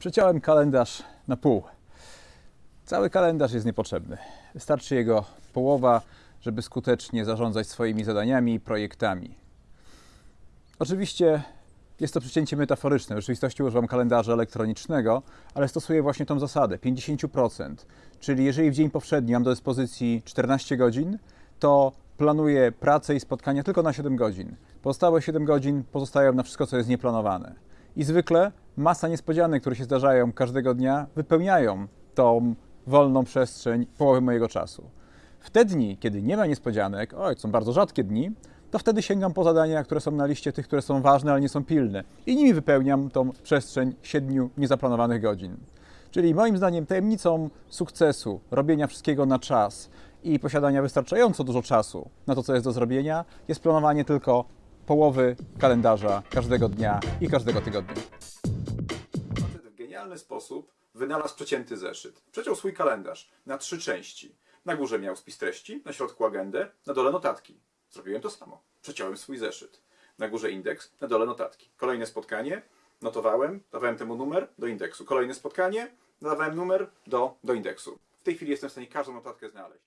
Przeciąłem kalendarz na pół. Cały kalendarz jest niepotrzebny. Wystarczy jego połowa, żeby skutecznie zarządzać swoimi zadaniami i projektami. Oczywiście jest to przecięcie metaforyczne. W rzeczywistości używam kalendarza elektronicznego, ale stosuję właśnie tą zasadę 50%. Czyli jeżeli w dzień powszedni mam do dyspozycji 14 godzin, to planuję pracę i spotkania tylko na 7 godzin. Pozostałe 7 godzin pozostają na wszystko, co jest nieplanowane. I zwykle masa niespodzianek, które się zdarzają każdego dnia, wypełniają tą wolną przestrzeń połowy mojego czasu. W te dni, kiedy nie ma niespodzianek, oj, są bardzo rzadkie dni, to wtedy sięgam po zadania, które są na liście tych, które są ważne, ale nie są pilne. I nimi wypełniam tą przestrzeń siedmiu niezaplanowanych godzin. Czyli moim zdaniem tajemnicą sukcesu, robienia wszystkiego na czas i posiadania wystarczająco dużo czasu na to, co jest do zrobienia, jest planowanie tylko połowy kalendarza każdego dnia i każdego tygodnia. Genialny sposób wynalazł przecięty zeszyt. Przeciął swój kalendarz na trzy części. Na górze miał spis treści, na środku agendę, na dole notatki. Zrobiłem to samo. Przeciąłem swój zeszyt. Na górze indeks, na dole notatki. Kolejne spotkanie, notowałem, dawałem temu numer do indeksu. Kolejne spotkanie, dawałem numer do, do indeksu. W tej chwili jestem w stanie każdą notatkę znaleźć.